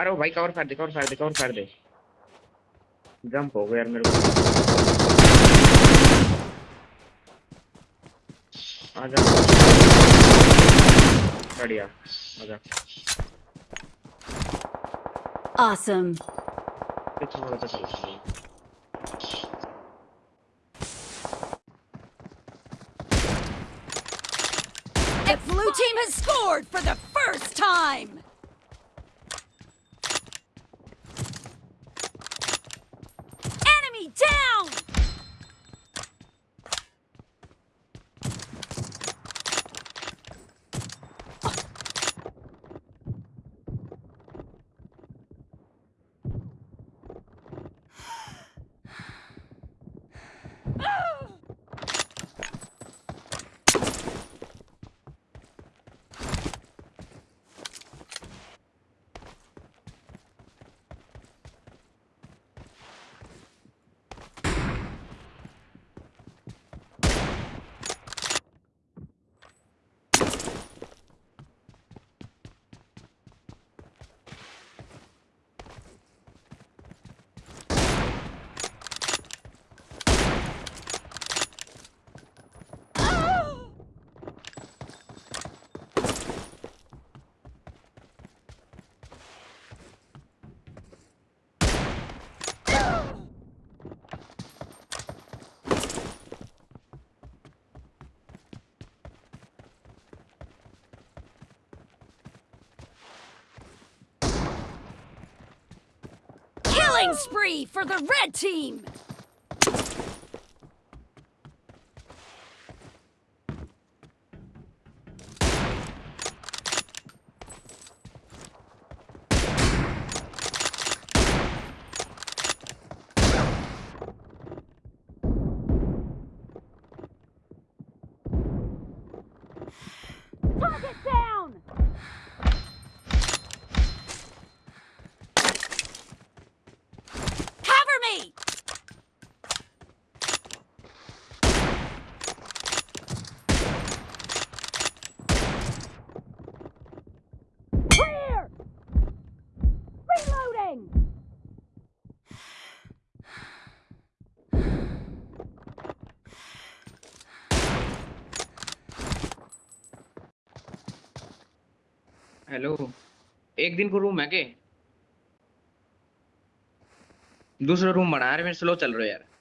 अरे वो भाई कवर फाड़ दे कवर फाड़ दे कवर फाड़ दे जंप हो गया यार मेरे को आजा बढ़िया आजा Awesome. ये थोड़ा सा चल The blue team has scored for the first time. Killing spree for the red team! Target Reloading! Hello एक दिन को रूम है के दूसरा रूम बना रहे मेरे स्लो चल रहे यार।